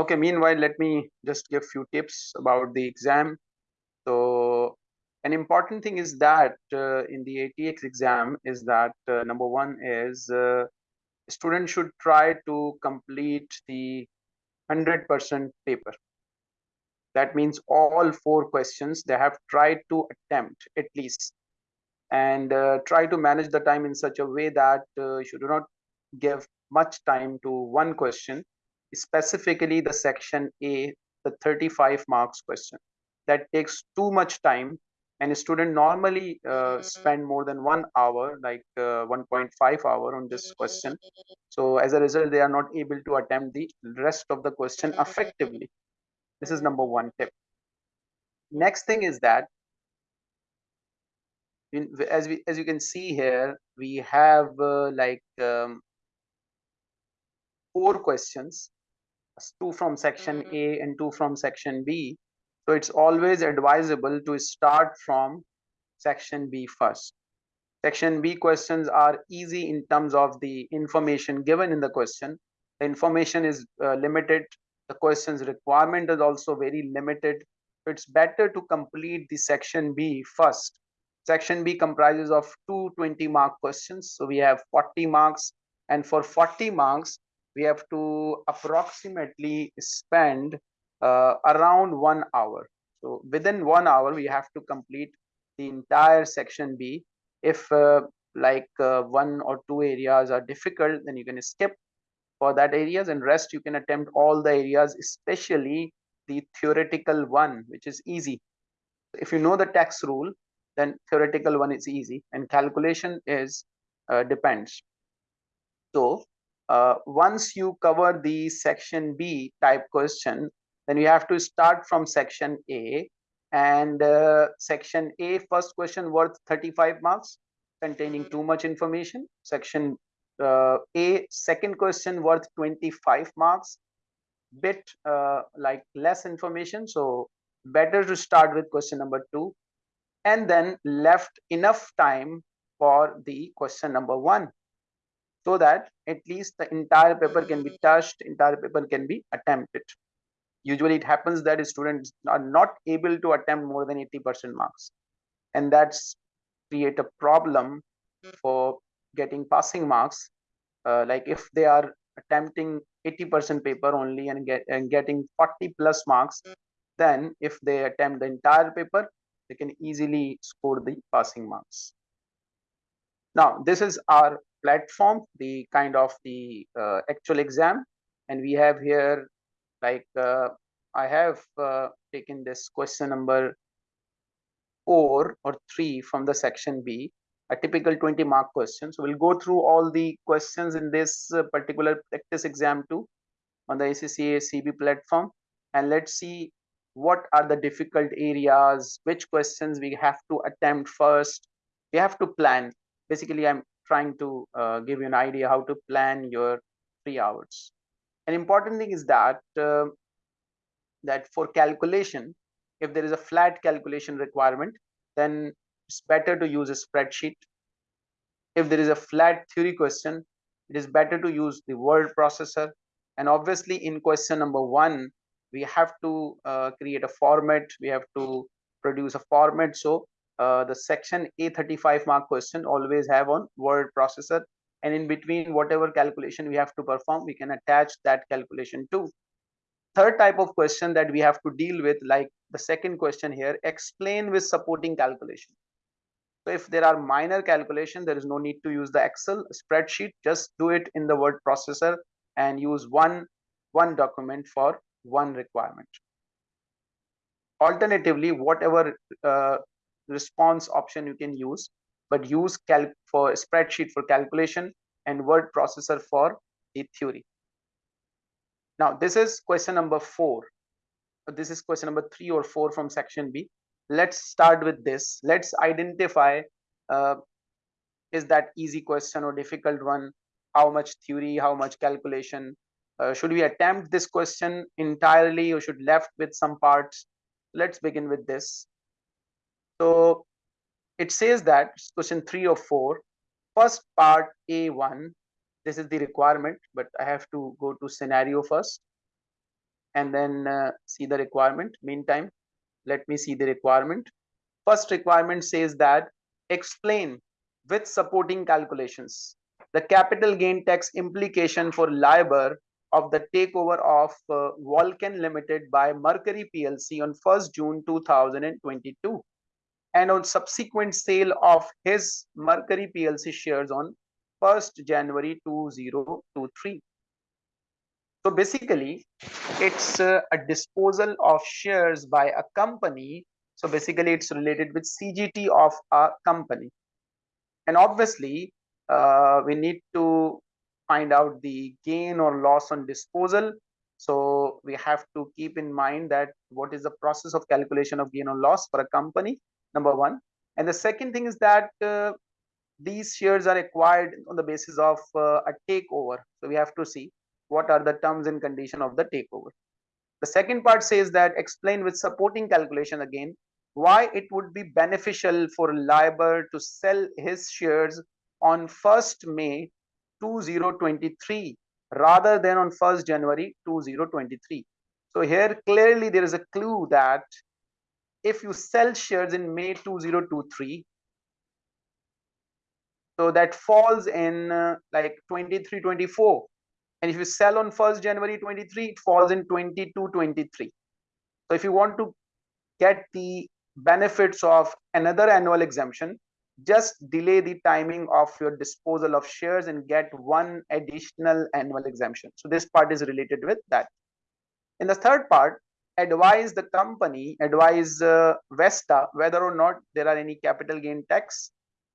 Okay, meanwhile, let me just give a few tips about the exam. So an important thing is that uh, in the ATX exam is that uh, number one is uh, student should try to complete the 100% paper. That means all four questions they have tried to attempt at least and uh, try to manage the time in such a way that uh, you do not give much time to one question, specifically the section A, the 35 marks question. That takes too much time and a student normally uh, spend more than one hour like uh, 1.5 hour on this question. So as a result they are not able to attempt the rest of the question effectively. This is number one tip. Next thing is that in, as we as you can see here we have uh, like um, four questions two from section mm-hmm. a and two from section b. So it's always advisable to start from section b first. Section b questions are easy in terms of the information given in the question. The information is uh, limited. The question's requirement is also very limited. So it's better to complete the section b first. Section B comprises of two 20 mark questions. So we have 40 marks. And for 40 marks, we have to approximately spend uh, around one hour. So within one hour, we have to complete the entire section B. If uh, like uh, one or two areas are difficult, then you can skip for that areas and rest you can attempt all the areas, especially the theoretical one, which is easy. If you know the tax rule, then theoretical one is easy and calculation is uh, depends so uh, once you cover the section b type question then you have to start from section a. And uh, section a first question worth 35 marks containing too much information. Section uh, a second question worth 25 marks. Bit uh, like less information so better to start with question number two. And then left enough time for the question number one so that at least the entire paper can be touched entire paper can be attempted. Usually it happens that students are not able to attempt more than 80 percent marks. And that's create a problem for getting passing marks. Uh, like if they are attempting 80 percent paper only and get and getting 40 plus marks then if they attempt the entire paper they can easily score the passing marks. Now, this is our platform, the kind of the uh, actual exam. And we have here, like, uh, I have uh, taken this question number four or three from the section B, a typical 20 mark question. So we'll go through all the questions in this uh, particular practice exam too on the ACCA CB platform. And let's see what are the difficult areas which questions we have to attempt first we have to plan basically i'm trying to uh, give you an idea how to plan your three hours. An important thing is that uh, that for calculation if there is a flat calculation requirement then it's better to use a spreadsheet. If there is a flat theory question it is better to use the word processor. And obviously in question number one we have to uh, create a format. We have to produce a format. So uh, the section a35 mark question always have on word processor. And in between whatever calculation we have to perform we can attach that calculation to. Third type of question that we have to deal with like the second question here explain with supporting calculation. So if there are minor calculation there is no need to use the excel spreadsheet. Just do it in the word processor and use one one document for one requirement. Alternatively, whatever uh, response option you can use, but use calc for spreadsheet for calculation and word processor for the theory. Now, this is question number four. This is question number three or four from section B. Let's start with this. Let's identify uh, is that easy question or difficult one? How much theory, how much calculation, uh, should we attempt this question entirely or should left with some parts? Let's begin with this. So it says that question three or four, first part A1, this is the requirement, but I have to go to scenario first. and then uh, see the requirement. Meantime, let me see the requirement. First requirement says that explain with supporting calculations the capital gain tax implication for Liber of the takeover of uh, Vulcan Limited by Mercury PLC on 1st June 2022 and on subsequent sale of his Mercury PLC shares on 1st January 2023. So basically, it's uh, a disposal of shares by a company. So basically, it's related with CGT of a company. And obviously, uh, we need to find out the gain or loss on disposal. So we have to keep in mind that what is the process of calculation of gain or loss for a company, number one. And the second thing is that uh, these shares are acquired on the basis of uh, a takeover. So we have to see what are the terms and condition of the takeover. The second part says that explain with supporting calculation again why it would be beneficial for Liber to sell his shares on 1st May 2023 rather than on 1st January 2023. So here clearly there is a clue that if you sell shares in May 2023, so that falls in uh, like 23, 24 and if you sell on 1st January 23, it falls in 22, 23. So if you want to get the benefits of another annual exemption, just delay the timing of your disposal of shares and get one additional annual exemption. So this part is related with that. In the third part, advise the company, advise uh, Vesta whether or not there are any capital gain tax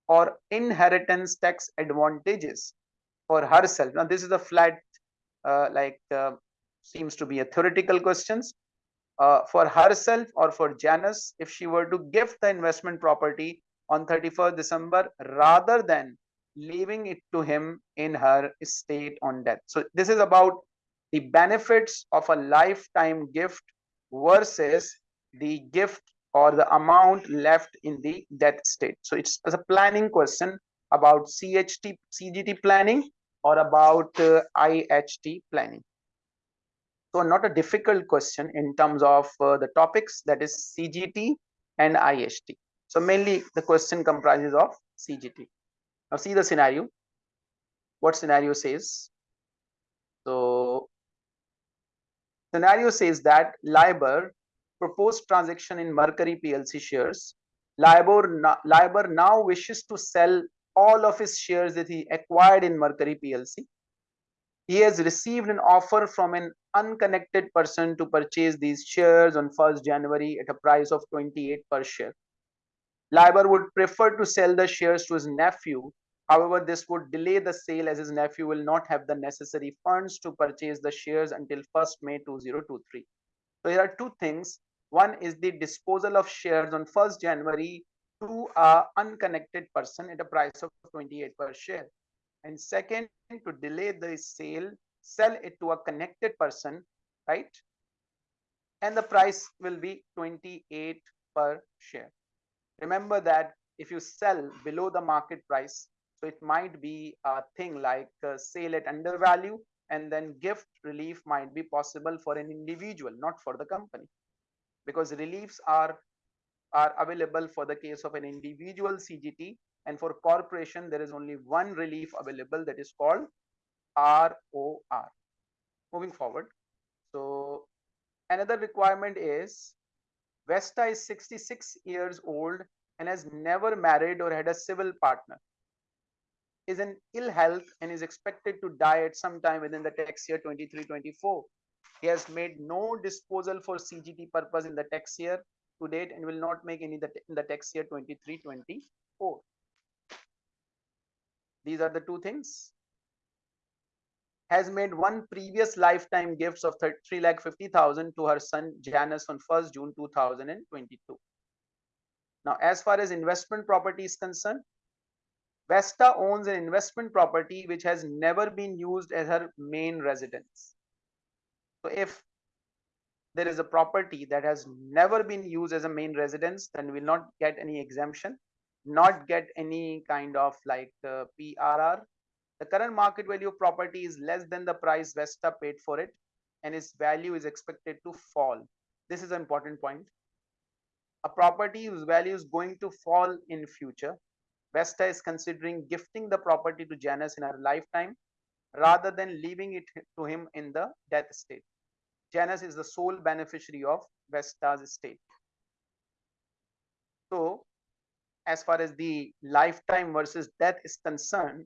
or inheritance tax advantages for herself. Now this is a flat uh, like uh, seems to be a theoretical questions uh, for herself or for Janus if she were to give the investment property on 31st December rather than leaving it to him in her estate on death. So this is about the benefits of a lifetime gift versus the gift or the amount left in the death state. So it's, it's a planning question about CHT, CGT planning or about uh, IHT planning. So not a difficult question in terms of uh, the topics that is CGT and IHT. So mainly the question comprises of CGT. Now see the scenario. What scenario says? So scenario says that Liber proposed transaction in Mercury PLC shares. Liber, Liber now wishes to sell all of his shares that he acquired in Mercury PLC. He has received an offer from an unconnected person to purchase these shares on 1st January at a price of 28 per share. Liber would prefer to sell the shares to his nephew. However, this would delay the sale as his nephew will not have the necessary funds to purchase the shares until 1st May 2023. So here are two things. One is the disposal of shares on 1st January to a unconnected person at a price of 28 per share. And second, to delay the sale, sell it to a connected person, right? And the price will be 28 per share. Remember that if you sell below the market price, so it might be a thing like uh, sale at undervalue and then gift relief might be possible for an individual, not for the company. Because reliefs are are available for the case of an individual CGT and for corporation there is only one relief available that is called ROR. Moving forward. So another requirement is Vesta is 66 years old and has never married or had a civil partner. Is in ill health and is expected to die at some time within the tax year 23-24. He has made no disposal for CGT purpose in the tax year to date and will not make any in the tax year 23 24 these are the two things. Has made one previous lifetime gifts of 3 lakh 50,000 to her son Janus on 1st June 2022 now as far as investment property is concerned Vesta owns an investment property which has never been used as her main residence so if there is a property that has never been used as a main residence, then we will not get any exemption, not get any kind of like uh, PRR. The current market value of property is less than the price Vesta paid for it. and its value is expected to fall. This is an important point. A property whose value is going to fall in future. Vesta is considering gifting the property to Janus in her lifetime rather than leaving it to him in the death state. Janus is the sole beneficiary of Vesta's estate. So, as far as the lifetime versus death is concerned,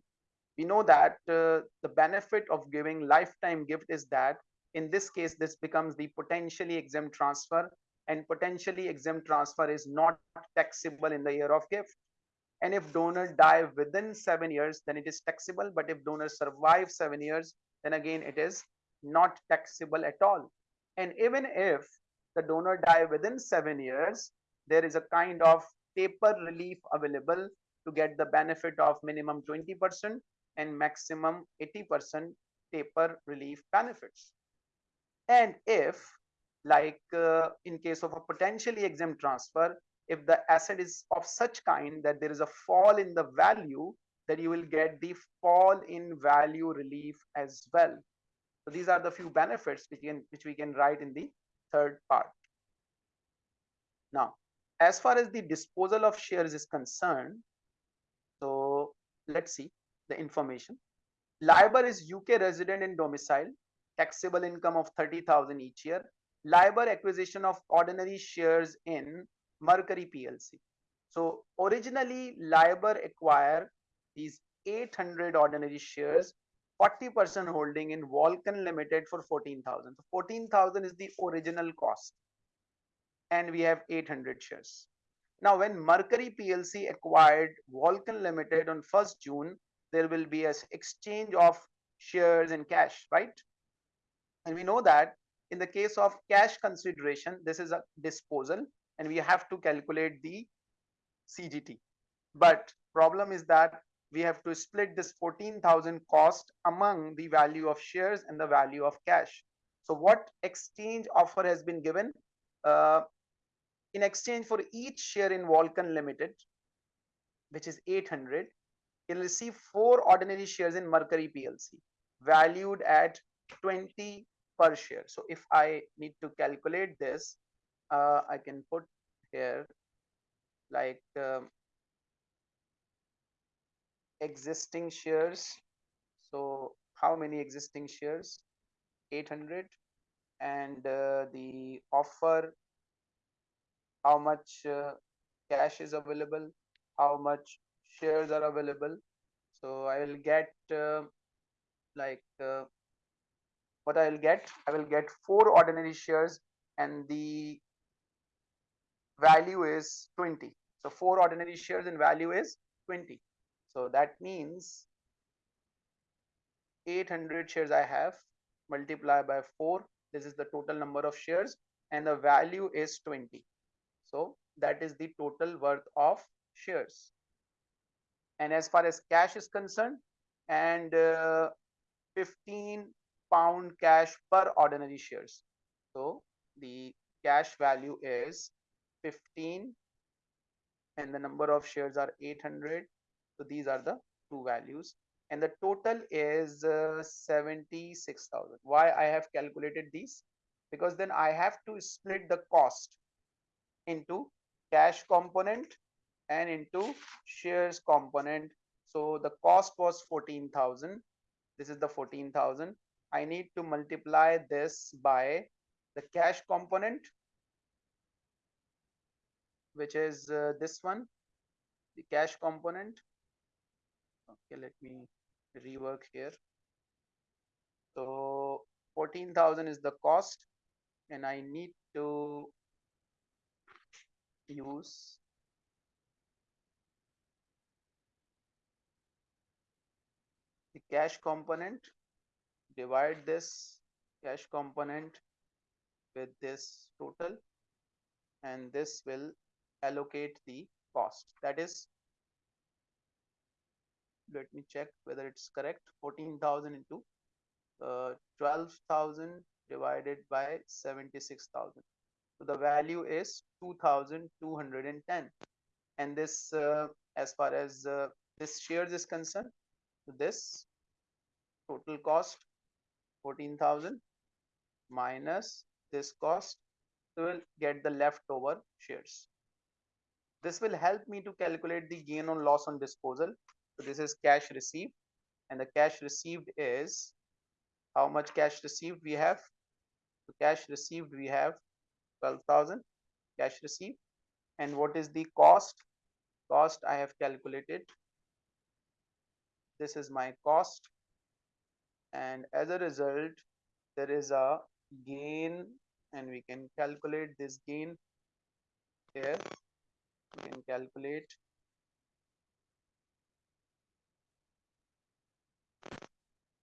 we know that uh, the benefit of giving lifetime gift is that in this case, this becomes the potentially exempt transfer and potentially exempt transfer is not taxable in the year of gift. And if donor die within seven years, then it is taxable. But if donor survive seven years, then again, it is not taxable at all. And even if the donor die within seven years, there is a kind of taper relief available to get the benefit of minimum 20% and maximum 80% taper relief benefits. And if, like uh, in case of a potentially exempt transfer, if the asset is of such kind that there is a fall in the value, that you will get the fall in value relief as well. So these are the few benefits which, can, which we can write in the third part. Now, as far as the disposal of shares is concerned, so let's see the information. Liber is UK resident and domicile, taxable income of 30,000 each year. Liber acquisition of ordinary shares in Mercury PLC. So originally Liber acquired these 800 ordinary shares, 40% holding in Vulcan Limited for 14,000. So 14,000 is the original cost and we have 800 shares. Now, when Mercury PLC acquired Vulcan Limited on 1st June, there will be an exchange of shares and cash, right? And we know that in the case of cash consideration, this is a disposal and we have to calculate the CGT. But problem is that we have to split this 14,000 cost among the value of shares and the value of cash. So what exchange offer has been given? Uh, in exchange for each share in Vulcan Limited, which is 800, you'll receive four ordinary shares in Mercury PLC, valued at 20 per share. So if I need to calculate this, uh, I can put here like um, existing shares. So how many existing shares? 800 and uh, the offer how much uh, cash is available, how much shares are available. So I will get uh, like uh, what I will get. I will get four ordinary shares and the value is 20. So four ordinary shares and value is 20. So that means 800 shares I have multiply by 4. This is the total number of shares and the value is 20. So that is the total worth of shares. And as far as cash is concerned, and uh, 15 pound cash per ordinary shares. So the cash value is 15 and the number of shares are 800. So these are the two values and the total is uh, 76,000. Why I have calculated these? Because then I have to split the cost into cash component and into shares component. So the cost was 14,000. This is the 14,000. I need to multiply this by the cash component, which is uh, this one, the cash component. Okay, let me rework here. So 14,000 is the cost and I need to use the cash component divide this cash component with this total and this will allocate the cost. That is let me check whether it's correct. 14,000 into uh, 12,000 divided by 76,000 so the value is 2210 and this uh, as far as uh, this shares is concerned this total cost 14,000 minus this cost so we'll get the leftover shares this will help me to calculate the gain on loss on disposal. So this is cash received. And the cash received is how much cash received we have? Cash received we have 12000 cash received. And what is the cost? Cost i have calculated. This is my cost. And as a result there is a gain. And we can calculate this gain here we can calculate.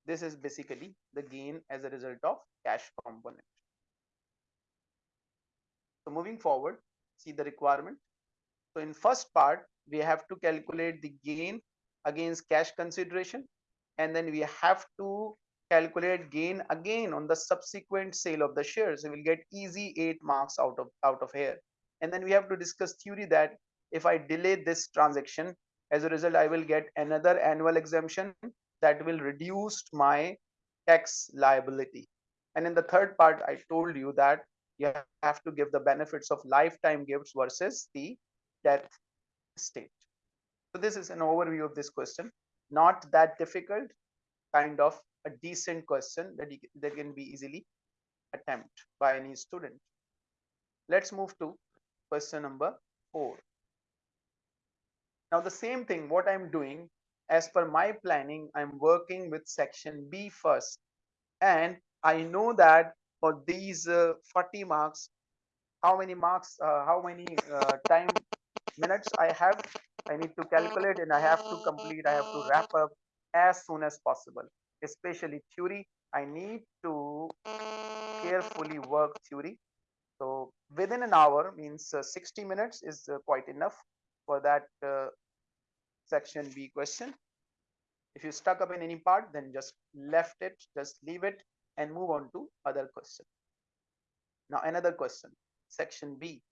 This is basically the gain as a result of cash component. So moving forward see the requirement. So in first part we have to calculate the gain against cash consideration and then we have to calculate gain again on the subsequent sale of the shares. So we'll get easy eight marks out of out of here and then we have to discuss theory that if i delay this transaction as a result i will get another annual exemption that will reduce my tax liability. And in the third part i told you that you have to give the benefits of lifetime gifts versus the death state. So this is an overview of this question. Not that difficult kind of a decent question that, that can be easily attempt by any student. Let's move to question number four. Now the same thing what i'm doing as per my planning i'm working with section b first. And i know that for these uh, 40 marks how many marks uh, how many uh, time minutes i have i need to calculate and i have to complete i have to wrap up as soon as possible. Especially theory i need to carefully work theory. So within an hour means uh, 60 minutes is uh, quite enough for that uh, section b question. If you stuck up in any part then just left it just leave it and move on to other question. Now another question section b.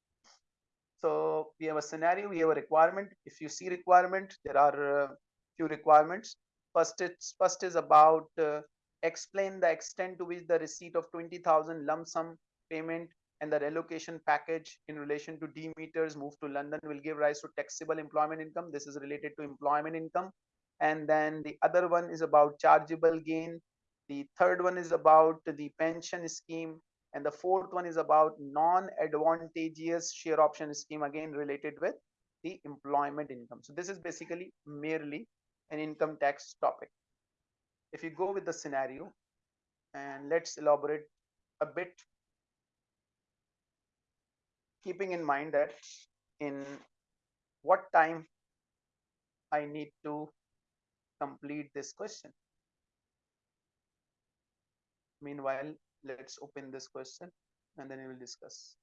So we have a scenario we have a requirement. If you see requirement there are uh, few requirements. First it's first is about uh, explain the extent to which the receipt of 20000 lump sum payment and the relocation package in relation to Demeters move to London will give rise to taxable employment income. This is related to employment income. And then the other one is about chargeable gain the third one is about the pension scheme. And the fourth one is about non-advantageous share option scheme, again related with the employment income. So this is basically merely an income tax topic. If you go with the scenario, and let's elaborate a bit, keeping in mind that in what time I need to complete this question. Meanwhile, let's open this question and then we will discuss.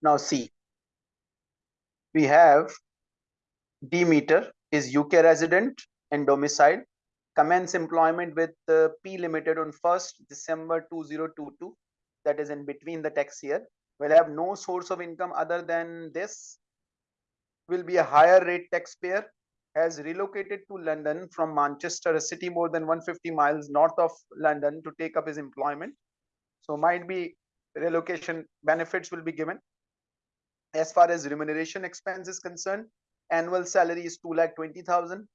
Now see, we have Demeter is UK resident and domicile, commence employment with uh, P Limited on 1st December 2022, that is in between the tax year, will have no source of income other than this, will be a higher rate taxpayer, has relocated to London from Manchester, a city more than 150 miles north of London to take up his employment. So might be relocation benefits will be given as far as remuneration expense is concerned, annual salary is 2 lakh 20,000.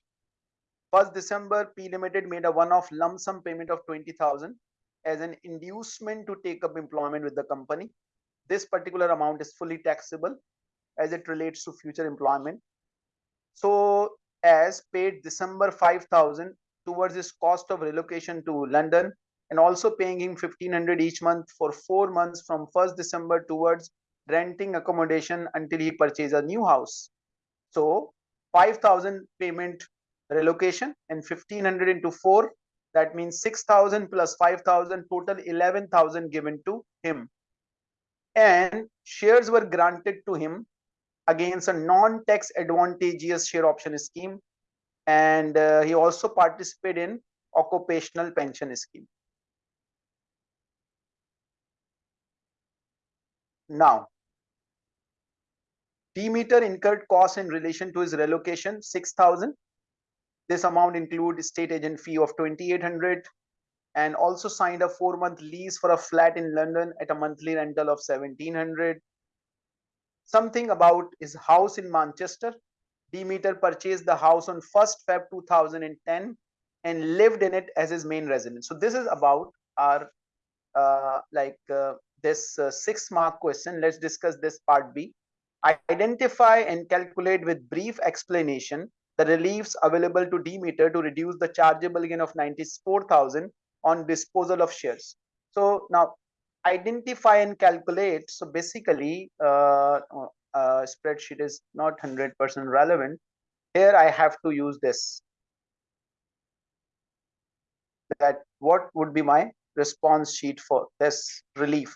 First December, P Limited made a one-off lump sum payment of 20,000 as an inducement to take up employment with the company. This particular amount is fully taxable as it relates to future employment. So as paid December 5,000 towards his cost of relocation to London and also paying him 1500 each month for four months from 1st December towards renting accommodation until he purchases a new house. So 5000 payment relocation and 1500 into 4 That means 6,000 plus 5,000, total 11,000 given to him. And shares were granted to him against a non-tax advantageous share option scheme. And uh, he also participated in occupational pension scheme. Now, Demeter incurred costs in relation to his relocation, 6,000. This amount include state agent fee of 2,800 and also signed a four month lease for a flat in London at a monthly rental of 1,700. Something about his house in Manchester. Demeter purchased the house on 1st Feb 2010 and lived in it as his main residence. So this is about our uh, like uh, this uh, six mark question. Let's discuss this part B. Identify and calculate with brief explanation the reliefs available to Demeter to reduce the chargeable gain of 94,000 on disposal of shares. So now identify and calculate. So basically, uh, uh, spreadsheet is not 100% relevant. Here I have to use this. That what would be my response sheet for this relief?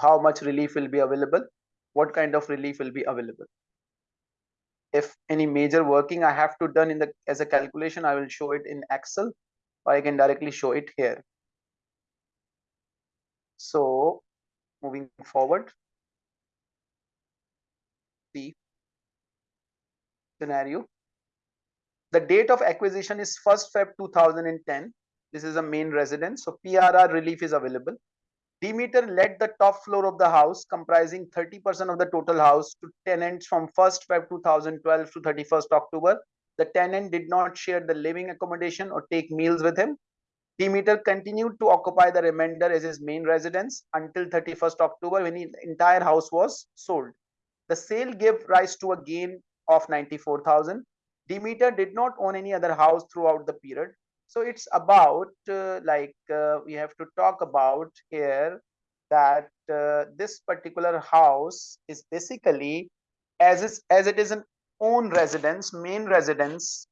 How much relief will be available? What kind of relief will be available? If any major working i have to done in the as a calculation i will show it in excel or i can directly show it here. So moving forward the scenario. The date of acquisition is 1st feb 2010 this is a main residence. So prr relief is available Demeter let the top floor of the house, comprising 30% of the total house, to tenants from 1st Feb 2012 to 31st October. The tenant did not share the living accommodation or take meals with him. Demeter continued to occupy the remainder as his main residence until 31st October when the entire house was sold. The sale gave rise to a gain of 94,000. Demeter did not own any other house throughout the period so it's about uh, like uh, we have to talk about here that uh, this particular house is basically as is as it is an own residence main residence.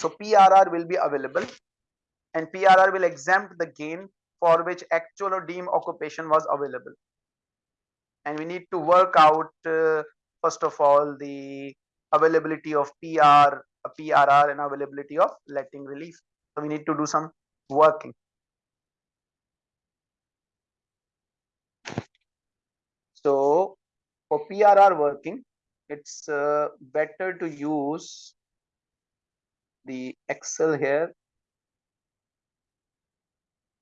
So prr will be available and prr will exempt the gain for which actual or deemed occupation was available. And we need to work out uh, first of all the availability of pr PRR and availability of letting relief. So we need to do some working. So for PRR working, it's uh, better to use the Excel here.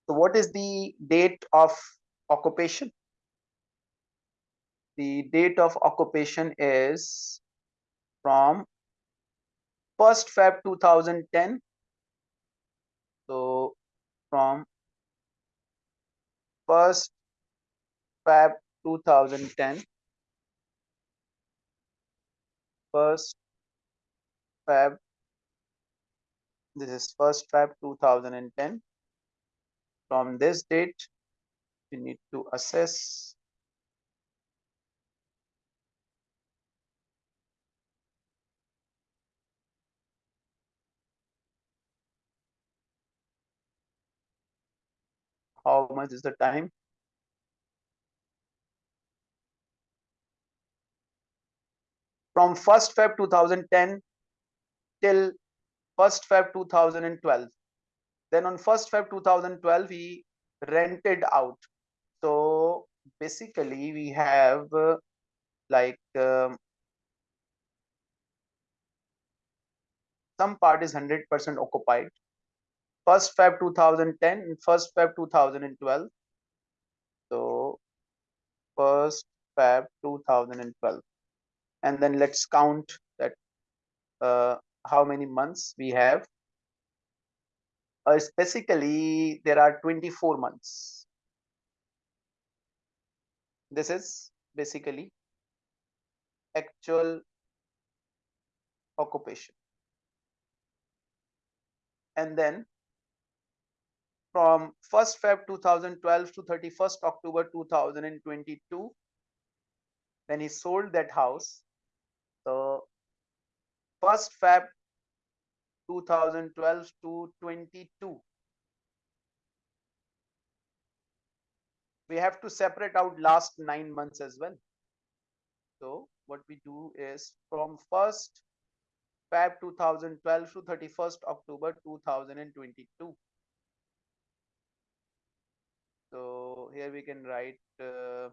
So what is the date of occupation? The date of occupation is from 1st Feb 2010. So from 1st Feb 2010, 1st Feb, this is 1st Feb 2010. From this date, we need to assess how much is the time? From 1st Feb 2010 till 1st Feb 2012 then on 1st Feb 2012 he rented out. So basically we have uh, like um, some part is 100% occupied first Feb 2010 and first Feb 2012. So first Feb 2012, and then let's count that uh, how many months we have. Uh, basically, there are 24 months. This is basically actual occupation. And then from 1st Feb 2012 to 31st October 2022 when he sold that house. So 1st Feb 2012 to 22. We have to separate out last nine months as well. So what we do is from 1st Feb 2012 to 31st October 2022. So here we can write uh,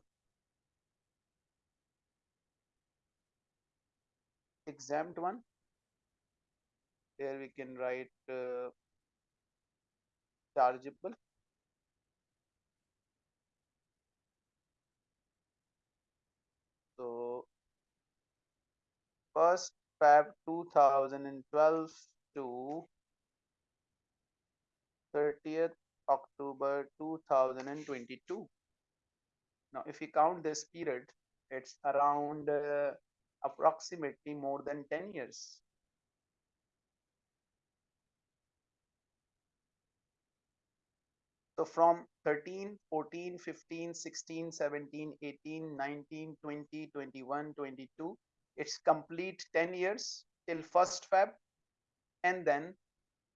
exempt one. Here we can write uh, chargeable. So first Feb 2012 to 30th October 2022. Now, if you count this period, it's around uh, approximately more than 10 years. So from 13, 14, 15, 16, 17, 18, 19, 20, 21, 22, it's complete 10 years till 1st Feb. And then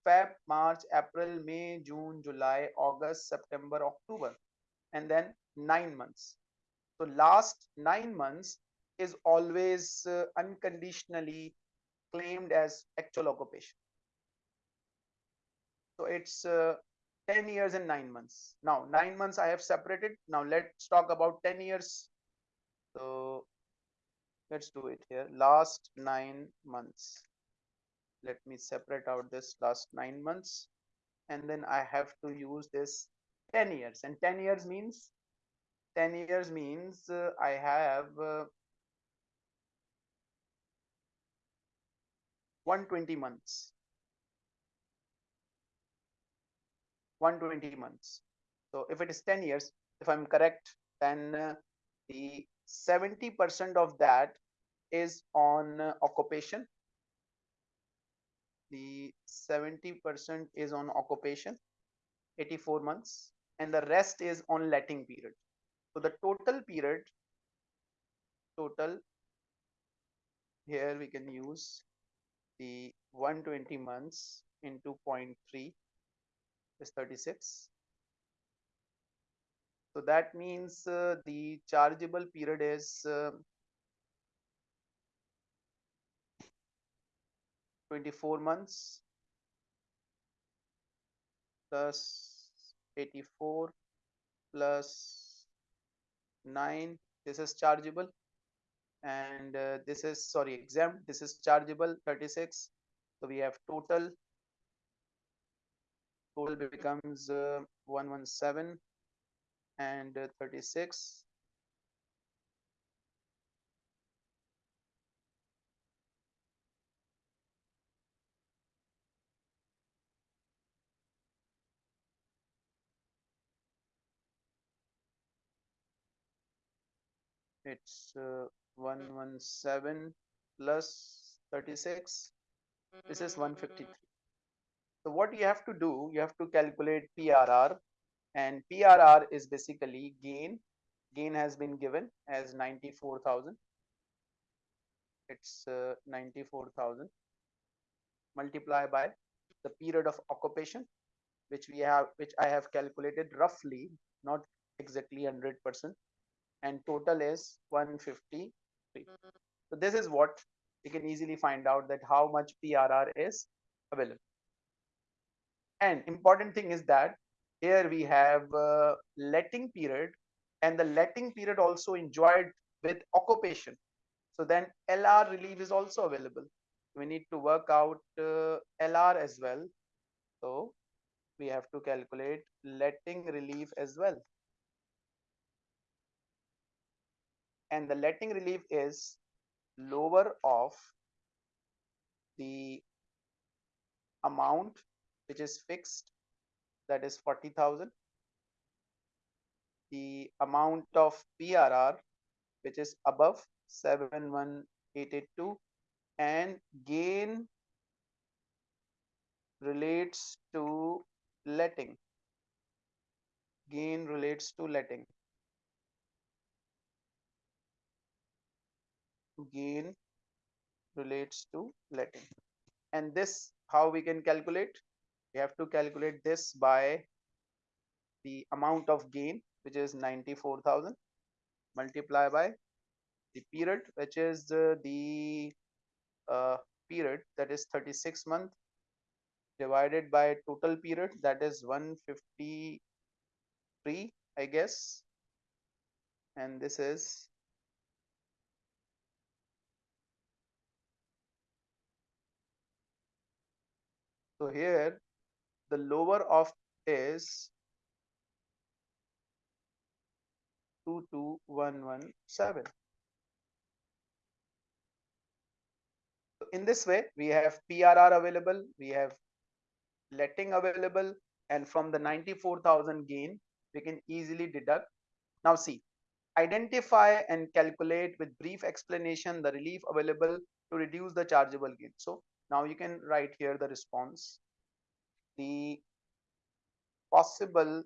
Feb, March, April, May, June, July, August, September, October, and then nine months. So last nine months is always uh, unconditionally claimed as actual occupation. So it's uh, 10 years and nine months. Now, nine months I have separated. Now, let's talk about 10 years. So, let's do it here. Last nine months. Let me separate out this last nine months. And then I have to use this 10 years. And 10 years means 10 years means uh, I have uh, 120 months 120 months so if it is 10 years if i'm correct then uh, the 70 percent of that is on uh, occupation the 70 percent is on occupation 84 months and the rest is on letting period. So the total period total here we can use the 120 months into 0.3 is 36 so that means uh, the chargeable period is uh, 24 months plus 84 plus 9 this is chargeable. And uh, this is sorry exempt this is chargeable 36 so we have total. Total becomes uh, 117 and uh, 36 it's uh, 117 plus 36 this is 153 so what you have to do you have to calculate prr and prr is basically gain. Gain has been given as 94000 it's uh, 94000 multiply by the period of occupation which we have which i have calculated roughly not exactly 100 percent and total is 153 so this is what you can easily find out that how much prr is available. And important thing is that here we have uh, letting period and the letting period also enjoyed with occupation. So then lr relief is also available. We need to work out uh, lr as well. So we have to calculate letting relief as well and the letting relief is lower of the amount which is fixed that is 40,000 the amount of PRR which is above 71882 and gain relates to letting. Gain relates to letting gain relates to letting. And this how we can calculate? We have to calculate this by the amount of gain which is 94000 multiply by the period which is uh, the uh, period that is 36 month divided by total period that is 153 i guess. And this is So here the lower of is 22117. So in this way, we have PRR available, we have letting available, and from the 94,000 gain, we can easily deduct. Now see, identify and calculate with brief explanation the relief available to reduce the chargeable gain. So now you can write here the response. The possible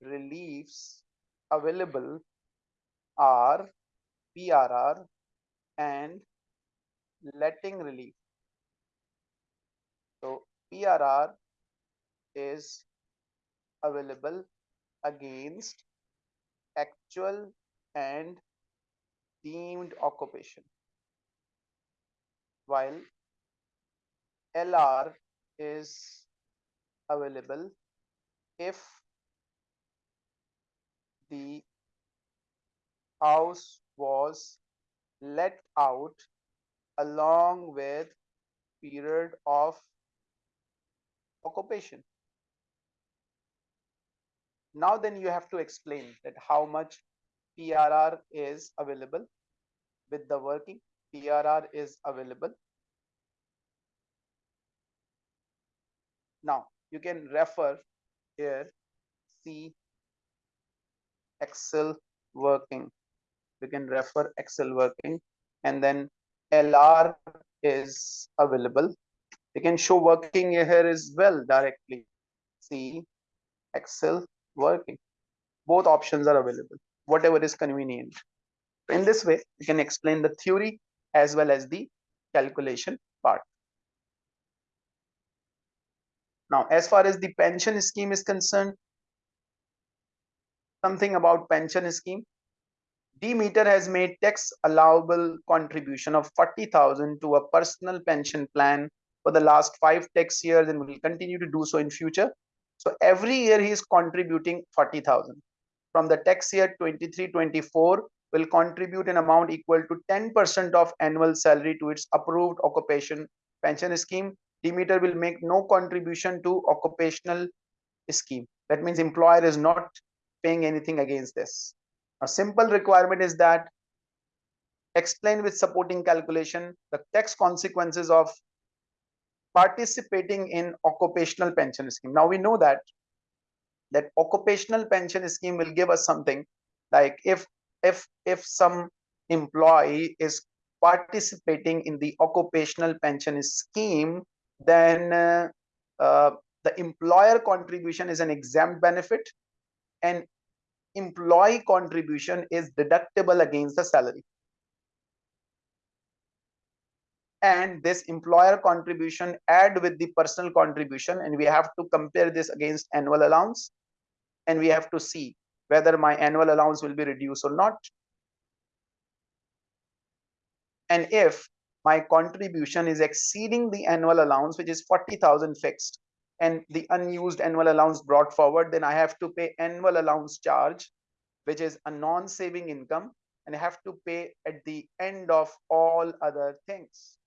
reliefs available are PRR and letting relief. So PRR is available against actual and deemed occupation while LR is available if the house was let out along with period of occupation. Now then you have to explain that how much PRR is available with the working PRR is available Now you can refer here, see Excel working. You can refer Excel working and then LR is available. You can show working here as well directly. See Excel working. Both options are available, whatever is convenient. In this way, you can explain the theory as well as the calculation part. Now, as far as the pension scheme is concerned, something about pension scheme. Demeter has made tax allowable contribution of 40,000 to a personal pension plan for the last five tax years and will continue to do so in future. So every year he is contributing 40,000. From the tax year 23-24 will contribute an amount equal to 10% of annual salary to its approved occupation pension scheme Demeter will make no contribution to occupational scheme. That means employer is not paying anything against this. A simple requirement is that explain with supporting calculation the tax consequences of participating in occupational pension scheme. Now we know that that occupational pension scheme will give us something like if if if some employee is participating in the occupational pension scheme then uh, the employer contribution is an exempt benefit and employee contribution is deductible against the salary. And this employer contribution add with the personal contribution and we have to compare this against annual allowance. And we have to see whether my annual allowance will be reduced or not. And if my contribution is exceeding the annual allowance, which is 40,000 fixed, and the unused annual allowance brought forward, then I have to pay annual allowance charge, which is a non-saving income, and I have to pay at the end of all other things.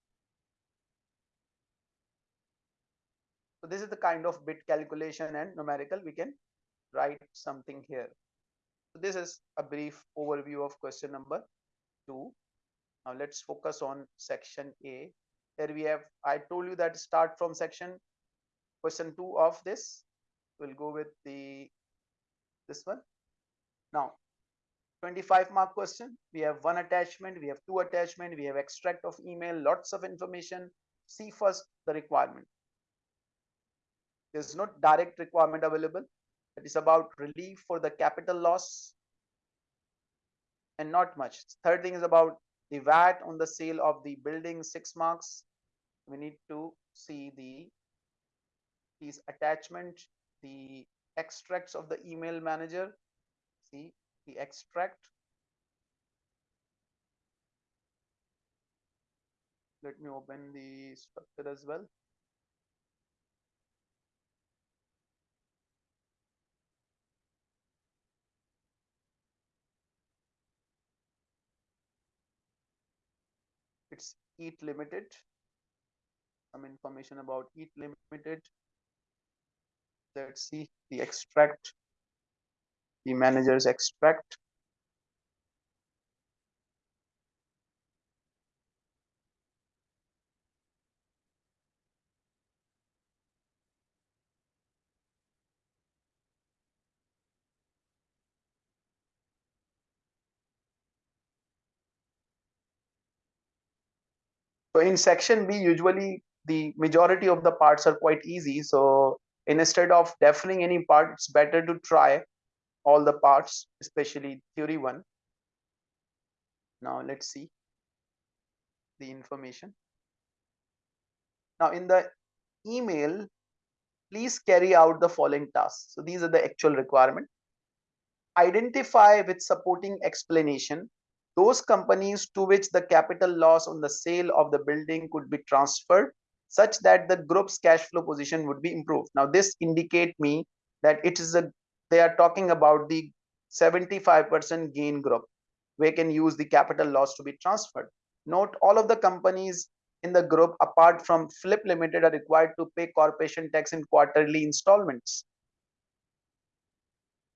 So this is the kind of bit calculation and numerical we can write something here. So this is a brief overview of question number two. Now let's focus on section A. Here we have, I told you that start from section question two of this. We'll go with the this one. Now 25 mark question. We have one attachment, we have two attachment, we have extract of email, lots of information. See first the requirement. There's no direct requirement available. It is about relief for the capital loss and not much. Third thing is about the VAT on the sale of the building six marks. We need to see the these attachment, the extracts of the email manager. See the extract. Let me open the structure as well. It's EAT Limited. Some information about EAT Limited. Let's see the extract, the manager's extract. So in section B, usually the majority of the parts are quite easy. So instead of defining any part, it's better to try all the parts, especially theory one. Now let's see the information. Now in the email, please carry out the following tasks. So these are the actual requirement. Identify with supporting explanation those companies to which the capital loss on the sale of the building could be transferred such that the group's cash flow position would be improved. Now this indicate me that it is a they are talking about the 75% gain group where can use the capital loss to be transferred. Note all of the companies in the group apart from Flip Limited are required to pay corporation tax in quarterly installments.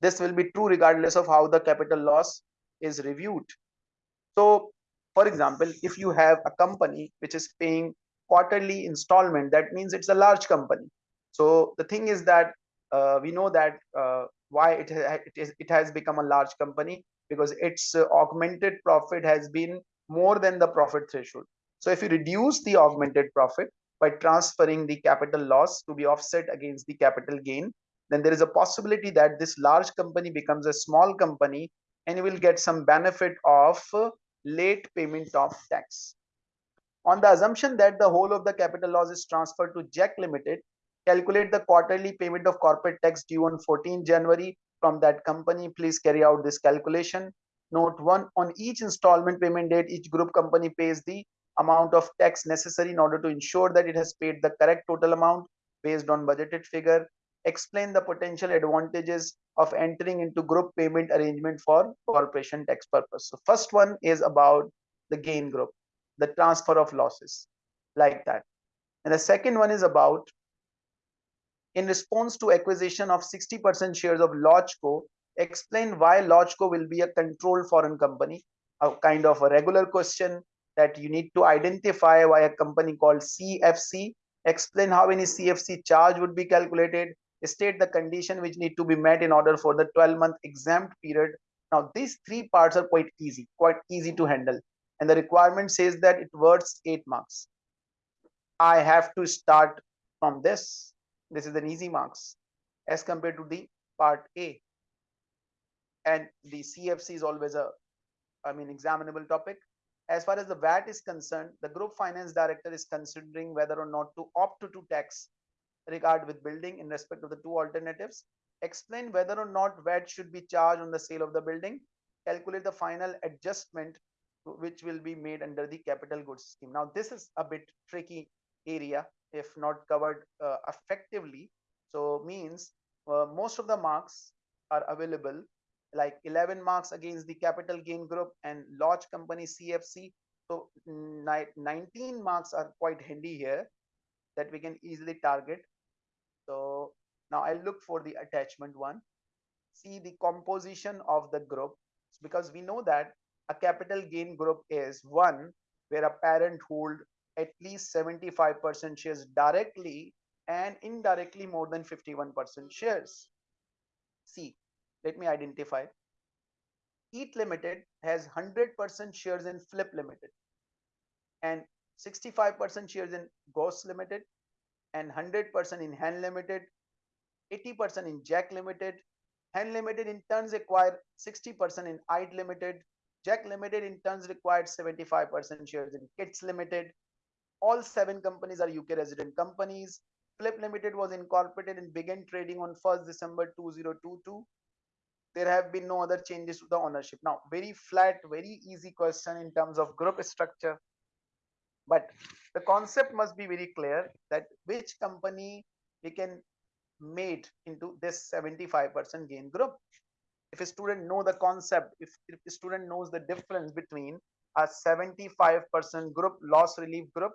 This will be true regardless of how the capital loss is reviewed. So, for example, if you have a company which is paying quarterly installment, that means it's a large company. So the thing is that uh, we know that uh, why it, it, is, it has become a large company because its uh, augmented profit has been more than the profit threshold. So if you reduce the augmented profit by transferring the capital loss to be offset against the capital gain, then there is a possibility that this large company becomes a small company and you will get some benefit of late payment of tax. On the assumption that the whole of the capital loss is transferred to Jack Limited, calculate the quarterly payment of corporate tax due on 14 January from that company. Please carry out this calculation. Note 1. On each installment payment date, each group company pays the amount of tax necessary in order to ensure that it has paid the correct total amount based on budgeted figure explain the potential advantages of entering into group payment arrangement for corporation tax purpose. So first one is about the gain group, the transfer of losses like that. And the second one is about in response to acquisition of 60% shares of Lodgeco, explain why Lodgeco will be a controlled foreign company, a kind of a regular question that you need to identify why a company called CFC, explain how any CFC charge would be calculated, state the condition which need to be met in order for the 12 month exempt period. Now these three parts are quite easy quite easy to handle. And the requirement says that it worth eight marks. I have to start from this. This is an easy marks. As compared to the part a. And the cfc is always a i mean examinable topic. As far as the vat is concerned the group finance director is considering whether or not to opt to tax regard with building in respect of the two alternatives. Explain whether or not VAT should be charged on the sale of the building. Calculate the final adjustment which will be made under the capital goods scheme. Now, this is a bit tricky area if not covered uh, effectively. So means uh, most of the marks are available like 11 marks against the capital gain group and large company CFC. So 19 marks are quite handy here that we can easily target so now I'll look for the attachment one. See the composition of the group because we know that a capital gain group is one where a parent hold at least 75% shares directly and indirectly more than 51% shares. See, let me identify. EAT Limited has 100% shares in Flip Limited and 65% shares in Ghost Limited and 100% in hand Limited, 80% in Jack Limited. Hand Limited in turns acquire 60% in IDE Limited Jack Limited in turns required 75% shares in Kits Limited. All seven companies are UK resident companies. Flip Limited was incorporated and began trading on 1st December 2022. There have been no other changes to the ownership. Now, very flat, very easy question in terms of group structure. But the concept must be very clear that which company we can made into this 75% gain group. If a student know the concept, if, if a student knows the difference between a 75% group loss relief group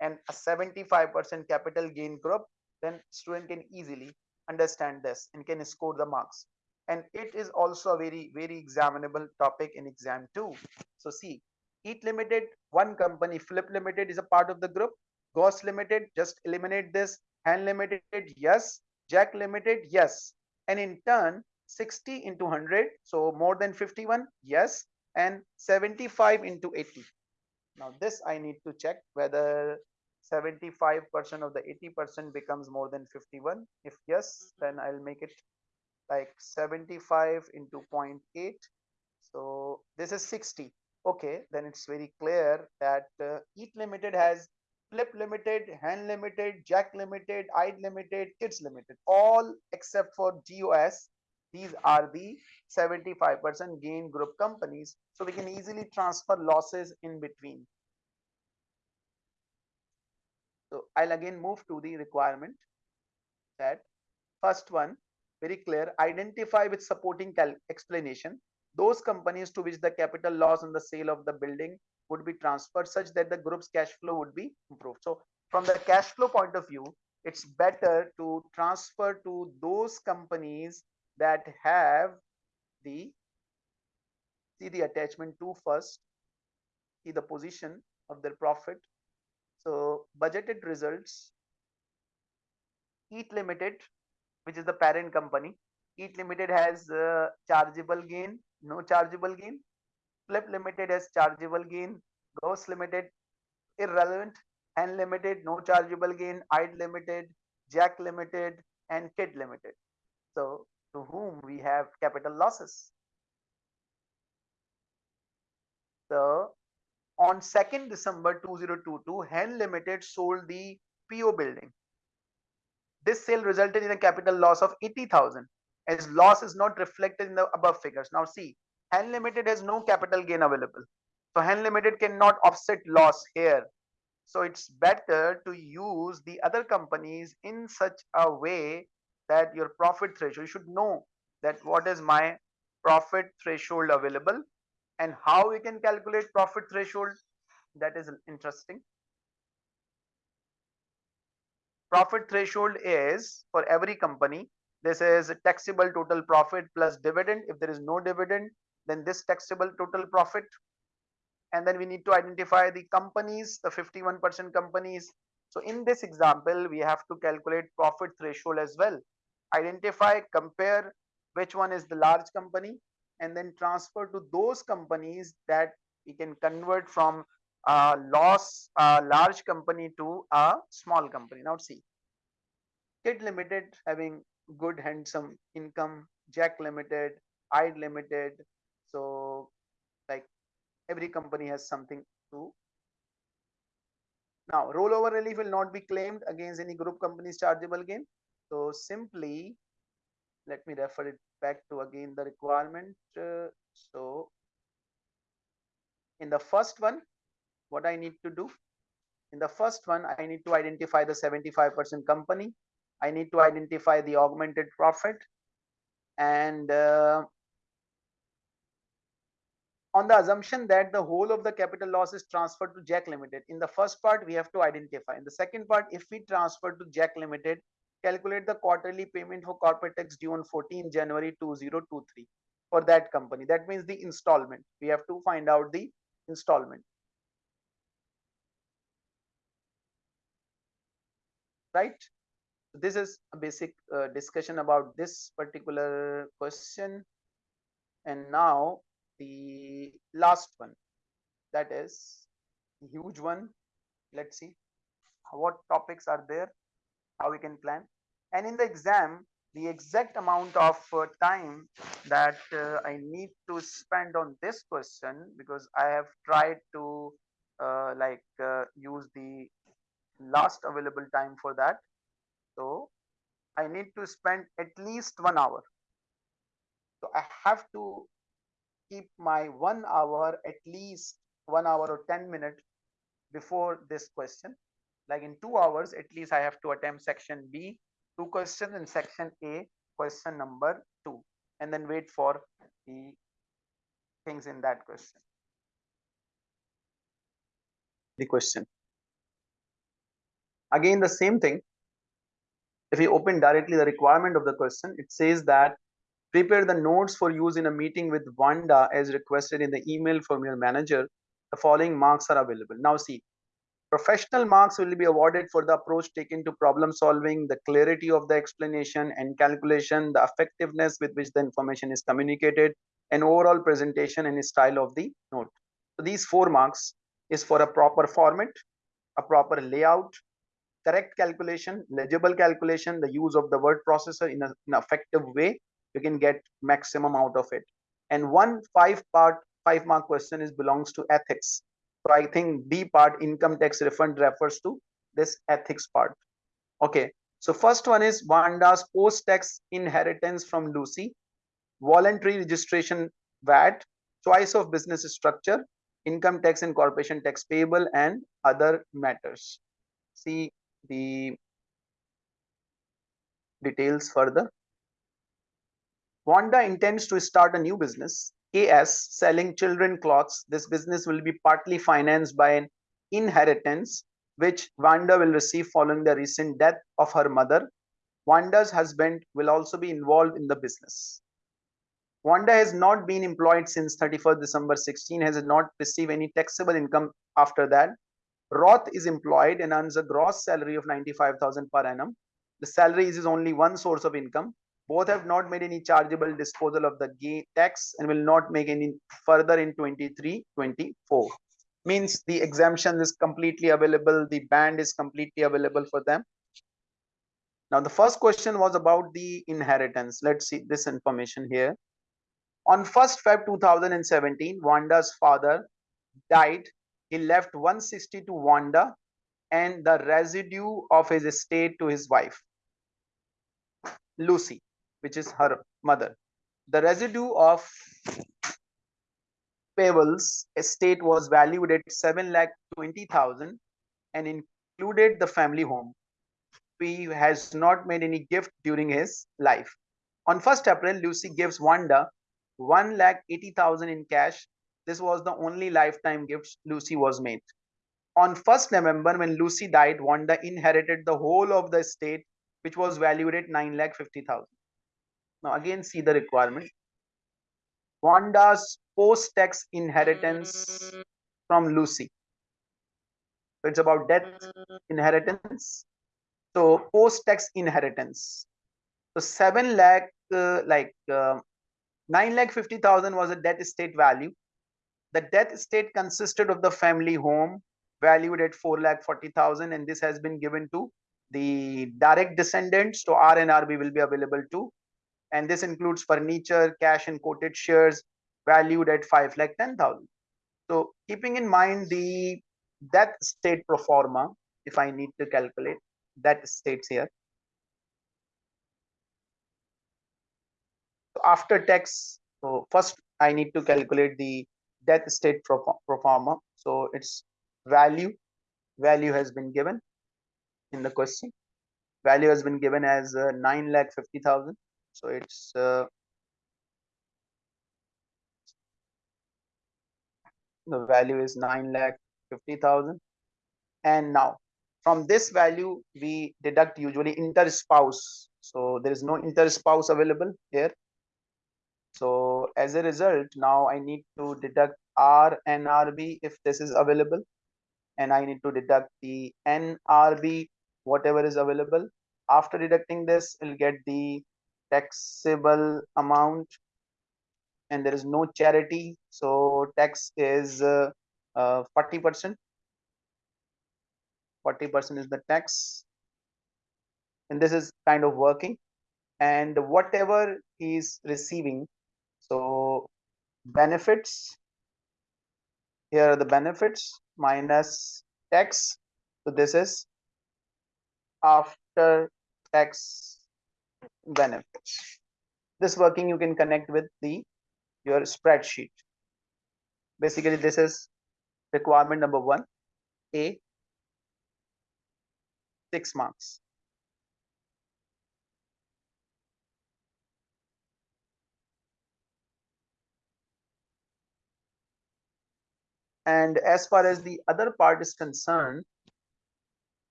and a 75% capital gain group, then student can easily understand this and can score the marks. And it is also a very, very examinable topic in exam two. So see, Eat Limited, one company, Flip Limited is a part of the group. Ghost Limited, just eliminate this. Hand Limited, yes. Jack Limited, yes. And in turn, 60 into 100, so more than 51, yes. And 75 into 80. Now this I need to check whether 75% of the 80% becomes more than 51 if yes then i'll make it like 75 into 0.8 so this is 60 okay then it's very clear that uh, eat limited has flip limited hand limited jack limited ide limited kids limited all except for gos these are the 75% gain group companies so we can easily transfer losses in between. So I'll again move to the requirement that first one, very clear, identify with supporting explanation those companies to which the capital loss on the sale of the building would be transferred such that the group's cash flow would be improved. So from the cash flow point of view, it's better to transfer to those companies that have the see the attachment to first see the position of their profit so budgeted results, Eat Limited, which is the parent company. Eat Limited has uh, chargeable gain, no chargeable gain. Flip Limited has chargeable gain. Ghost Limited, irrelevant. Hand Limited, no chargeable gain. Ide Limited, Jack Limited, and Kid Limited. So to whom we have capital losses. So on 2nd December 2022, Hen Limited sold the PO building. This sale resulted in a capital loss of 80,000 as loss is not reflected in the above figures. Now see, Hen Limited has no capital gain available. So Hen Limited cannot offset loss here. So it's better to use the other companies in such a way that your profit threshold, you should know that what is my profit threshold available and how we can calculate profit threshold that is interesting profit threshold is for every company this is a taxable total profit plus dividend. If there is no dividend then this taxable total profit. And then we need to identify the companies the 51% companies. So in this example we have to calculate profit threshold as well. Identify compare which one is the large company and then transfer to those companies that we can convert from a loss a large company to a small company. Now see kid limited having good handsome income jack limited ide limited. So like every company has something to now rollover relief will not be claimed against any group companies chargeable gain. So simply let me refer it back to again the requirement. Uh, so in the first one what i need to do? In the first one i need to identify the 75% company i need to identify the augmented profit and uh, on the assumption that the whole of the capital loss is transferred to jack limited in the first part we have to identify in the second part if we transfer to jack limited calculate the quarterly payment for corporate tax due on 14 January 2023 for that company. That means the installment. We have to find out the installment. Right? This is a basic uh, discussion about this particular question. And now the last one, that is huge one. Let's see what topics are there how we can plan and in the exam the exact amount of uh, time that uh, I need to spend on this question because I have tried to uh, like uh, use the last available time for that. So I need to spend at least one hour. So I have to keep my one hour at least one hour or 10 minutes before this question. Like in two hours, at least I have to attempt section B two questions in section A, question number two, and then wait for the things in that question. The question. Again, the same thing. If you open directly the requirement of the question, it says that prepare the notes for use in a meeting with Wanda as requested in the email from your manager. The following marks are available. Now see, Professional marks will be awarded for the approach taken to problem solving, the clarity of the explanation and calculation, the effectiveness with which the information is communicated, and overall presentation and style of the note. So these four marks is for a proper format, a proper layout, correct calculation, legible calculation, the use of the word processor in, a, in an effective way, you can get maximum out of it. And one five part, five mark question is belongs to ethics so I think B part income tax refund refers to this ethics part. Okay. So first one is Wanda's post-tax inheritance from Lucy, voluntary registration VAT, choice of business structure, income tax and corporation tax payable and other matters. See the details further. Wanda intends to start a new business KS selling children clothes. This business will be partly financed by an inheritance which Wanda will receive following the recent death of her mother. Wanda's husband will also be involved in the business. Wanda has not been employed since 31st December 16, has not received any taxable income after that. Roth is employed and earns a gross salary of 95,000 per annum. The salary is only one source of income. Both have not made any chargeable disposal of the gain tax and will not make any further in 23 24 means the exemption is completely available the band is completely available for them. Now the first question was about the inheritance. Let's see this information here. On 1st feb 2017 wanda's father died he left 160 to wanda and the residue of his estate to his wife lucy which is her mother. The residue of Pavel's estate was valued at 7 lakh 20,000 and included the family home. He has not made any gift during his life. On 1st April, Lucy gives Wanda 1 lakh 80,000 in cash. This was the only lifetime gift Lucy was made. On 1st November, when Lucy died, Wanda inherited the whole of the estate, which was valued at 9 lakh 50,000. Now again see the requirement. Wanda's post-tax inheritance from Lucy. So it's about death inheritance. So post-tax inheritance. So 7 lakh, uh, like uh, 9 lakh 50,000 was a death estate value. The death estate consisted of the family home valued at 4 lakh 40,000 and this has been given to the direct descendants. So RNRB will be available to and this includes furniture, cash and quoted shares valued at 5 lakh 10,000. So keeping in mind the that state pro forma, if I need to calculate that states here. So after tax, so first I need to calculate the death state forma. So its value, value has been given in the question. Value has been given as uh, 9 lakh 50,000 so it's uh, the value is 9 lakh 50,000 and now from this value we deduct usually inter spouse so there is no inter spouse available here so as a result now i need to deduct rnrb if this is available. And i need to deduct the nrb whatever is available. After deducting this we'll get the taxable amount. And there is no charity. So tax is uh, uh, 40 percent. 40 percent is the tax. And this is kind of working. And whatever he is receiving so benefits. Here are the benefits minus tax. So this is after tax benefits. This working you can connect with the your spreadsheet. Basically this is requirement number one a six marks and as far as the other part is concerned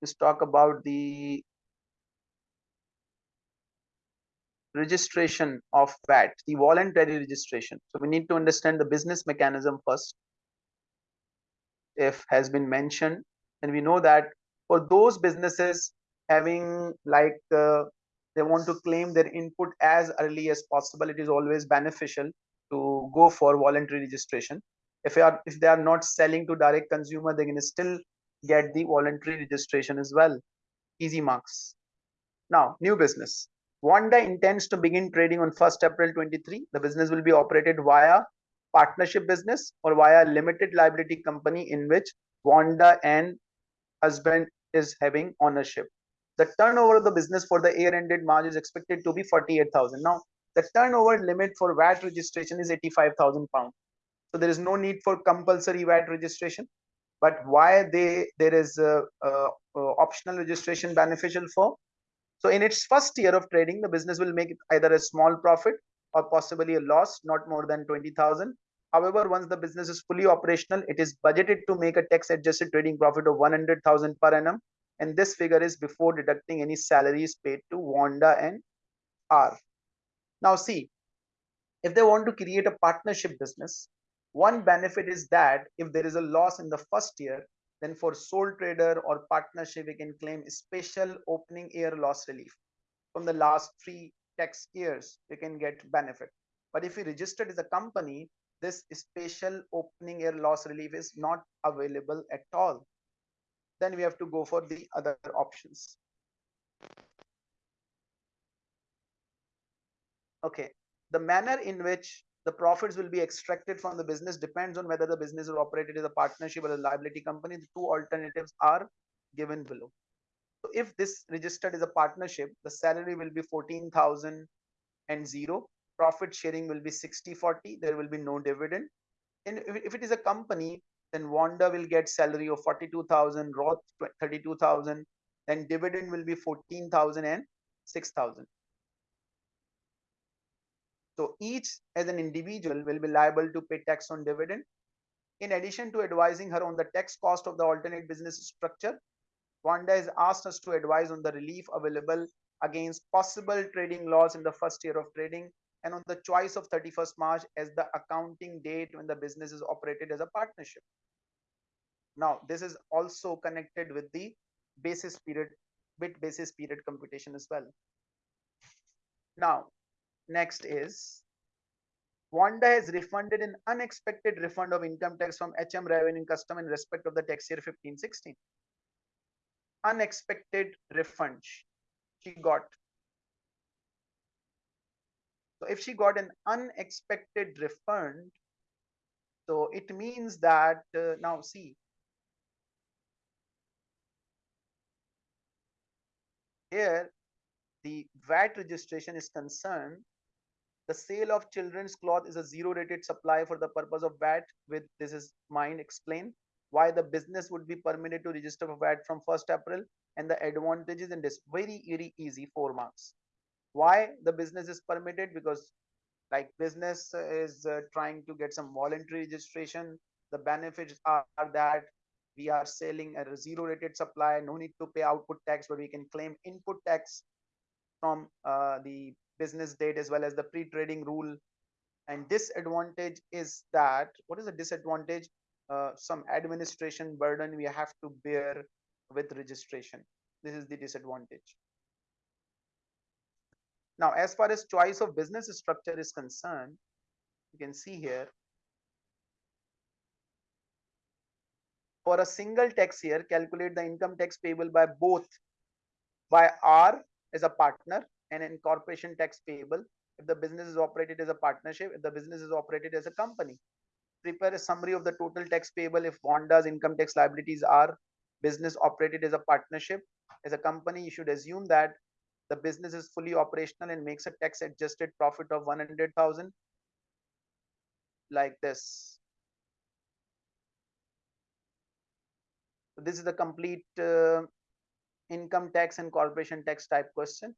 let's talk about the registration of VAT, the voluntary registration. So we need to understand the business mechanism first. If has been mentioned, and we know that for those businesses having like uh, they want to claim their input as early as possible, it is always beneficial to go for voluntary registration. If they are if they are not selling to direct consumer, they can still get the voluntary registration as well. Easy marks. Now, new business. Wanda intends to begin trading on 1st April 23. The business will be operated via partnership business or via limited liability company in which Wanda and husband is having ownership. The turnover of the business for the year ended March is expected to be 48,000. Now, the turnover limit for VAT registration is 85,000 pounds. So there is no need for compulsory VAT registration. But why they there is a, a, a optional registration beneficial for so in its first year of trading, the business will make either a small profit or possibly a loss, not more than 20,000. However, once the business is fully operational, it is budgeted to make a tax adjusted trading profit of 100,000 per annum. And this figure is before deducting any salaries paid to Wanda and R. Now see, if they want to create a partnership business, one benefit is that if there is a loss in the first year, then for sole trader or partnership, we can claim special opening year loss relief. From the last three tax years, we can get benefit. But if we registered as a company, this special opening year loss relief is not available at all. Then we have to go for the other options. Okay, the manner in which the profits will be extracted from the business depends on whether the business is operated as a partnership or a liability company. The two alternatives are given below. So if this registered as a partnership, the salary will be 14,000 and zero. Profit sharing will be 60 40. There will be no dividend. And if it is a company, then Wanda will get salary of 42,000, Roth 32,000, then dividend will be 14,000 and 6,000. So each as an individual will be liable to pay tax on dividend. In addition to advising her on the tax cost of the alternate business structure, Wanda has asked us to advise on the relief available against possible trading loss in the first year of trading and on the choice of 31st March as the accounting date when the business is operated as a partnership. Now, this is also connected with the basis period, bit basis period computation as well. Now, Next is Wanda has refunded an unexpected refund of income tax from HM Revenue Custom in respect of the tax year 1516. Unexpected refund she got. So if she got an unexpected refund, so it means that uh, now see here the VAT registration is concerned the sale of children's cloth is a zero rated supply for the purpose of VAT with this is mind explain why the business would be permitted to register for VAT from 1st April and the advantages in this very very easy four marks. Why the business is permitted because like business is uh, trying to get some voluntary registration. The benefits are, are that we are selling a zero rated supply, no need to pay output tax, but we can claim input tax from uh, the business date as well as the pre-trading rule. And disadvantage is that what is the disadvantage? Uh, some administration burden we have to bear with registration. This is the disadvantage. Now as far as choice of business structure is concerned you can see here for a single tax year calculate the income tax payable by both by R as a partner and in corporation tax payable if the business is operated as a partnership, if the business is operated as a company. Prepare a summary of the total tax payable if Vonda's income tax liabilities are business operated as a partnership. As a company, you should assume that the business is fully operational and makes a tax adjusted profit of 100,000 like this. this is the complete uh, income tax and corporation tax type question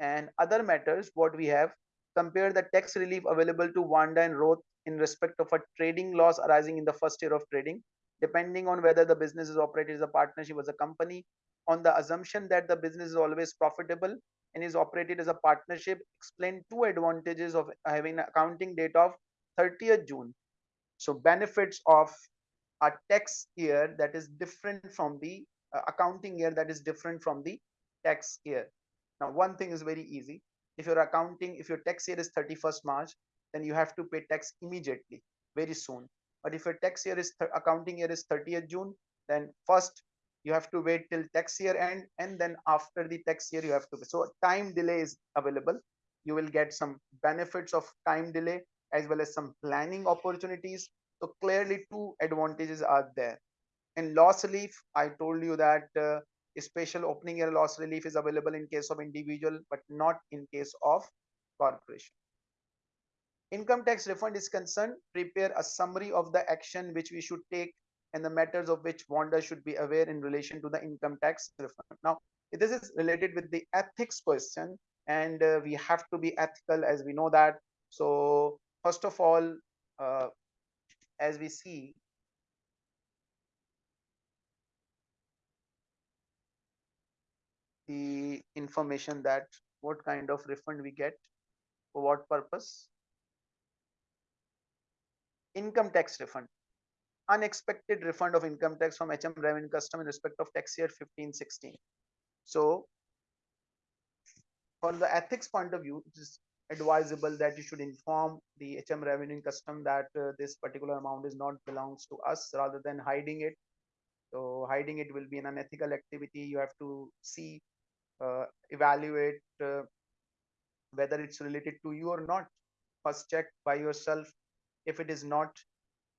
and other matters what we have compare the tax relief available to Wanda and Roth in respect of a trading loss arising in the first year of trading depending on whether the business is operated as a partnership as a company on the assumption that the business is always profitable and is operated as a partnership explain two advantages of having an accounting date of 30th June. So benefits of a tax year that is different from the uh, accounting year that is different from the tax year now one thing is very easy if your accounting if your tax year is 31st march then you have to pay tax immediately very soon but if your tax year is accounting year is 30th june then first you have to wait till tax year end and then after the tax year you have to pay. so time delay is available you will get some benefits of time delay as well as some planning opportunities so clearly two advantages are there. In loss relief, I told you that uh, special opening year loss relief is available in case of individual, but not in case of corporation. Income tax refund is concerned, prepare a summary of the action which we should take and the matters of which Vonda should be aware in relation to the income tax refund. Now, this is related with the ethics question and uh, we have to be ethical as we know that. So first of all, uh, as we see the information that what kind of refund we get for what purpose income tax refund unexpected refund of income tax from hm revenue custom in respect of tax year 1516 so from the ethics point of view it is advisable that you should inform the HM revenue custom that uh, this particular amount is not belongs to us rather than hiding it. So hiding it will be an unethical activity. You have to see, evaluate uh, whether it's related to you or not. First check by yourself if it is not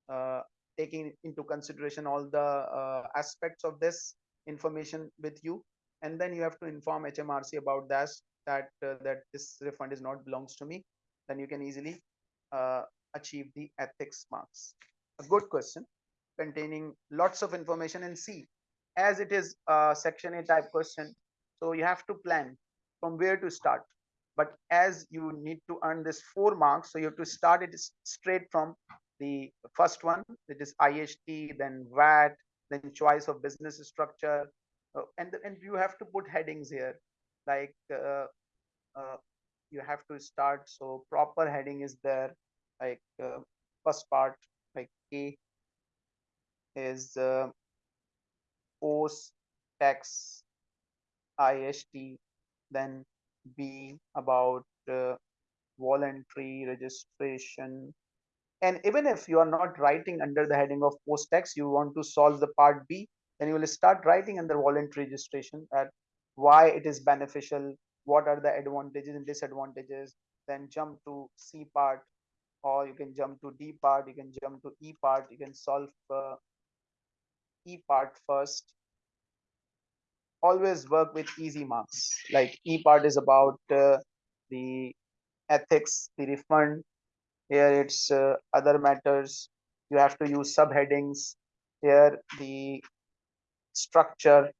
uh, taking into consideration all the uh, aspects of this information with you. And then you have to inform HMRC about that that uh, that this refund is not belongs to me. Then you can easily uh, achieve the ethics marks. A good question containing lots of information and see. As it is a section a type question so you have to plan from where to start. But as you need to earn this four marks so you have to start it straight from the first one that is IHT then VAT then choice of business structure. Uh, and and you have to put headings here. Like uh, uh, you have to start so proper heading is there. Like uh, first part like a is uh, post tax ist then b about uh, voluntary registration. And even if you are not writing under the heading of post tax you want to solve the part b then you will start writing under voluntary registration at why it is beneficial what are the advantages and disadvantages then jump to c part or you can jump to d part you can jump to e part you can solve uh, e part first always work with easy marks. Like e part is about uh, the ethics the refund. Here it's uh, other matters. You have to use subheadings. Here the structure.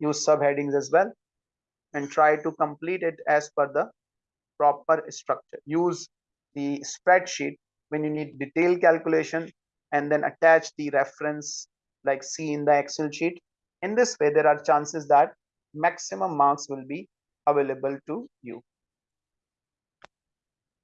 Use subheadings as well and try to complete it as per the proper structure. Use the spreadsheet when you need detailed calculation and then attach the reference like see in the Excel sheet. In this way, there are chances that maximum marks will be available to you.